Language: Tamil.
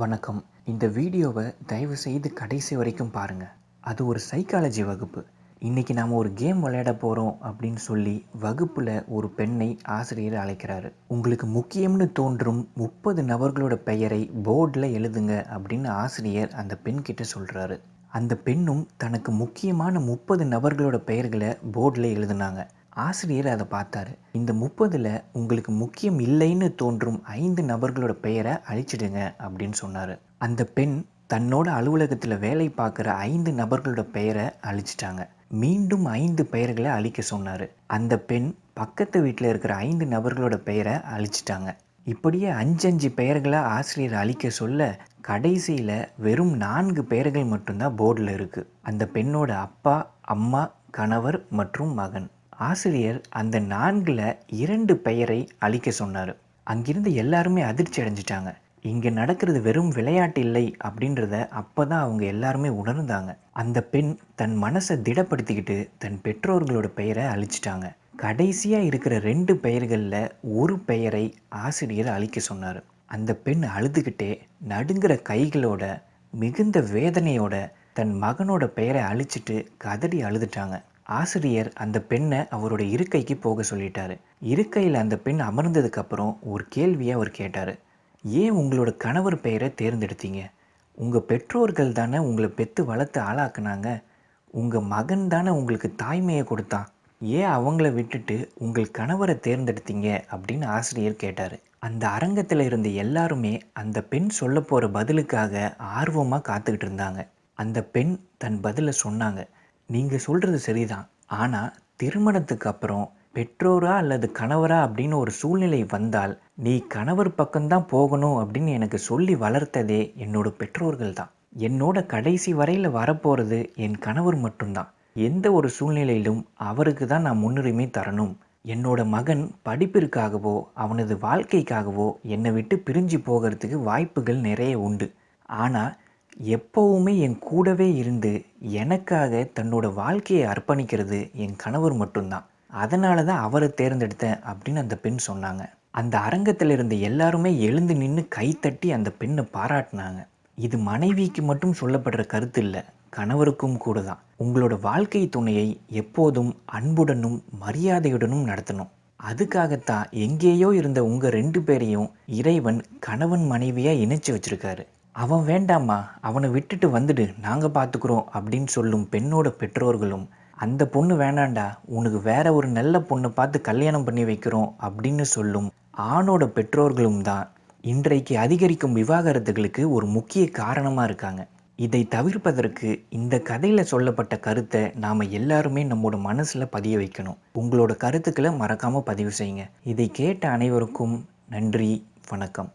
வணக்கம். இந்த வீடியோவை தயவு செய்து கடைசி வரைக்கும் பாருங்கள் அது ஒரு சைக்காலஜி வகுப்பு. இன்றைக்கி நாம் ஒரு கேம் விளையாட போகிறோம் அப்படின்னு சொல்லி வகுப்பில் ஒரு பெண்ணை ஆசிரியர் அழைக்கிறாரு. உங்களுக்கு முக்கியம்னு தோன்றும் முப்பது நபர்களோட பெயரை போர்டில் எழுதுங்க அப்படின்னு ஆசிரியர் அந்த பெண்கிட்ட சொல்கிறாரு அந்த பெண்ணும் தனக்கு முக்கியமான முப்பது நபர்களோட பெயர்களை போர்டில் எழுதுனாங்க. ஆசிரியர் அதை பார்த்தாரு. இந்த முப்பதில் உங்களுக்கு முக்கியம் இல்லைன்னு தோன்றும் ஐந்து நபர்களோட பெயரை அழிச்சிடுங்க அப்படின்னு சொன்னார். அந்த பெண் தன்னோட அலுவலகத்தில் வேலை பார்க்குற ஐந்து நபர்களோட பெயரை அழிச்சிட்டாங்க. மீண்டும் ஐந்து பெயர்களை அழிக்க சொன்னார். அந்த பெண் பக்கத்து வீட்டில் இருக்கிற ஐந்து நபர்களோட பெயரை அழிச்சிட்டாங்க. இப்படியே அஞ்சஞ்சு பெயர்களை ஆசிரியர் அழிக்க சொல்ல கடைசியில் வெறும் நான்கு பெயர்கள் மட்டும்தான் போர்டில் இருக்குது அந்த பெண்ணோட அப்பா அம்மா கணவர் மற்றும் மகன். ஆசிரியர் அந்த நான்கில் இரண்டு பெயரை அழிக்க சொன்னார். அங்கிருந்து எல்லாருமே அதிர்ச்சி அடைஞ்சிட்டாங்க. இங்கே நடக்கிறது வெறும் விளையாட்டு இல்லை அப்படின்றத அப்போ தான் அவங்க எல்லாருமே உணர்ந்தாங்க. அந்த பெண் தன் மனசை திடப்படுத்திக்கிட்டு தன் பெற்றோர்களோட பெயரை அழிச்சிட்டாங்க. கடைசியாக இருக்கிற ரெண்டு பெயர்களில் ஒரு பெயரை ஆசிரியர் அழிக்க சொன்னார். அந்த பெண் அழுதுகிட்டே நடுங்கிற கைகளோட மிகுந்த வேதனையோட தன் மகனோட பெயரை அழிச்சிட்டு கதறி அழுதுட்டாங்க. ஆசிரியர் அந்த பெண்ணை அவரோட இருக்கைக்கு போக சொல்லிட்டாரு. இருக்கையில் அந்த பெண் அமர்ந்ததுக்கப்புறம் ஒரு கேள்வியை அவர் கேட்டார். ஏன் உங்களோட கணவர் பெயரை தேர்ந்தெடுத்தீங்க? உங்கள் பெற்றோர்கள் தானே உங்களை பெற்று வளர்த்து ஆளாக்குனாங்க. உங்கள் மகன் தானே உங்களுக்கு தாய்மையை கொடுத்தான். ஏன் அவங்கள விட்டுட்டு உங்கள் கணவரை தேர்ந்தெடுத்தீங்க? அப்படின்னு ஆசிரியர் கேட்டார். அந்த அரங்கத்தில் இருந்த எல்லாருமே அந்த பெண் சொல்ல போகிற பதிலுக்காக ஆர்வமாக காத்துக்கிட்டு இருந்தாங்க. அந்த பெண் தன் பதிலை சொன்னாங்க. நீங்கள் சொல்கிறது சரிதான். ஆனால் திருமணத்துக்கு அப்புறம் பெற்றோரா அல்லது கணவரா அப்படின்னு ஒரு சூழ்நிலை வந்தால் நீ கணவர் பக்கம்தான் போகணும் அப்படின்னு எனக்கு சொல்லி வளர்த்ததே என்னோட பெற்றோர்கள் தான். என்னோட கடைசி வரையில் வரப்போகிறது என் கணவர் மட்டும்தான். எந்த ஒரு சூழ்நிலையிலும் அவருக்கு தான் நான் முன்னுரிமை தரணும். என்னோட மகன் படிப்பிற்காகவோ அவனது வாழ்க்கைக்காகவோ என்னை விட்டு பிரிஞ்சு போகிறதுக்கு வாய்ப்புகள் நிறைய உண்டு. ஆனால் எப்போவுமே என் கூடவே இருந்து எனக்காக தன்னோட வாழ்க்கையை அர்ப்பணிக்கிறது என் கணவர் மட்டும்தான். அதனால தான் அவரை தேர்ந்தெடுத்தேன் அப்படின்னு அந்த பெண் சொன்னாங்க. அந்த அரங்கத்தில் இருந்த எல்லாருமே எழுந்து நின்று கைத்தட்டி அந்த பெண்ணை பாராட்டினாங்க. இது மனைவிக்கு மட்டும் சொல்லப்படுற கருத்து இல்லை கணவருக்கும் கூட தான். உங்களோட வாழ்க்கை துணையை எப்போதும் அன்புடனும் மரியாதையுடனும் நடத்தணும். அதுக்காகத்தான் எங்கேயோ இருந்த உங்கள் ரெண்டு பேரையும் இறைவன் கணவன் மனைவியாக இணைச்சி வச்சிருக்காரு. அவன் வேண்டாமா அவனை விட்டுட்டு வந்துடு நாங்கள் பார்த்துக்குறோம் அப்படின்னு சொல்லும் பெண்ணோட பெற்றோர்களும் அந்த பொண்ணு வேணாண்டா உனக்கு வேற ஒரு நல்ல பொண்ணை பார்த்து கல்யாணம் பண்ணி வைக்கிறோம் அப்படின்னு சொல்லும் ஆணோட பெற்றோர்களும் தான் இன்றைக்கு அதிகரிக்கும் விவாகரத்துகளுக்கு ஒரு முக்கிய காரணமாக இருக்காங்க. இதை தவிர்ப்பதற்கு இந்த கதையில் சொல்லப்பட்ட கருத்தை நாம் எல்லாருமே நம்மளோட மனசில் பதிய வைக்கணும். உங்களோட கருத்துக்களை மறக்காமல் பதிவு செய்யுங்க. இதை கேட்ட அனைவருக்கும் நன்றி வணக்கம்.